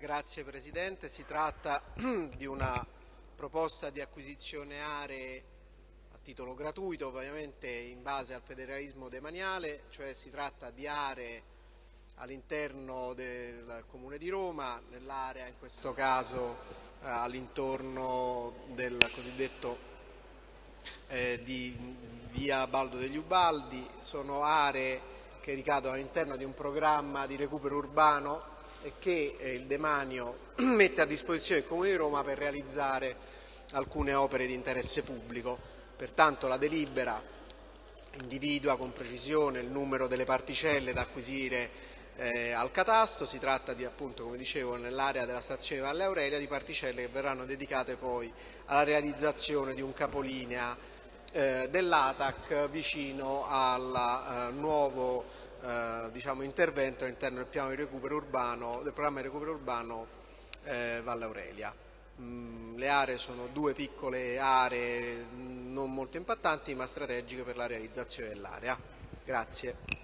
Grazie Presidente, si tratta di una proposta di acquisizione aree a titolo gratuito, ovviamente in base al federalismo demaniale, cioè si tratta di aree all'interno del Comune di Roma, nell'area in questo caso eh, all'intorno del cosiddetto eh, di via Baldo degli Ubaldi, sono aree che ricadono all'interno di un programma di recupero urbano che eh, il demanio mette a disposizione del Comune di Roma per realizzare alcune opere di interesse pubblico. Pertanto la delibera individua con precisione il numero delle particelle da acquisire eh, al catasto, si tratta di appunto come dicevo nell'area della stazione Valle Aurelia di particelle che verranno dedicate poi alla realizzazione di un capolinea eh, dell'ATAC vicino al eh, nuovo eh, diciamo, intervento all'interno del del programma di recupero urbano eh, Valle Aurelia. Mm, le aree sono due piccole aree non molto impattanti ma strategiche per la realizzazione dell'area. Grazie.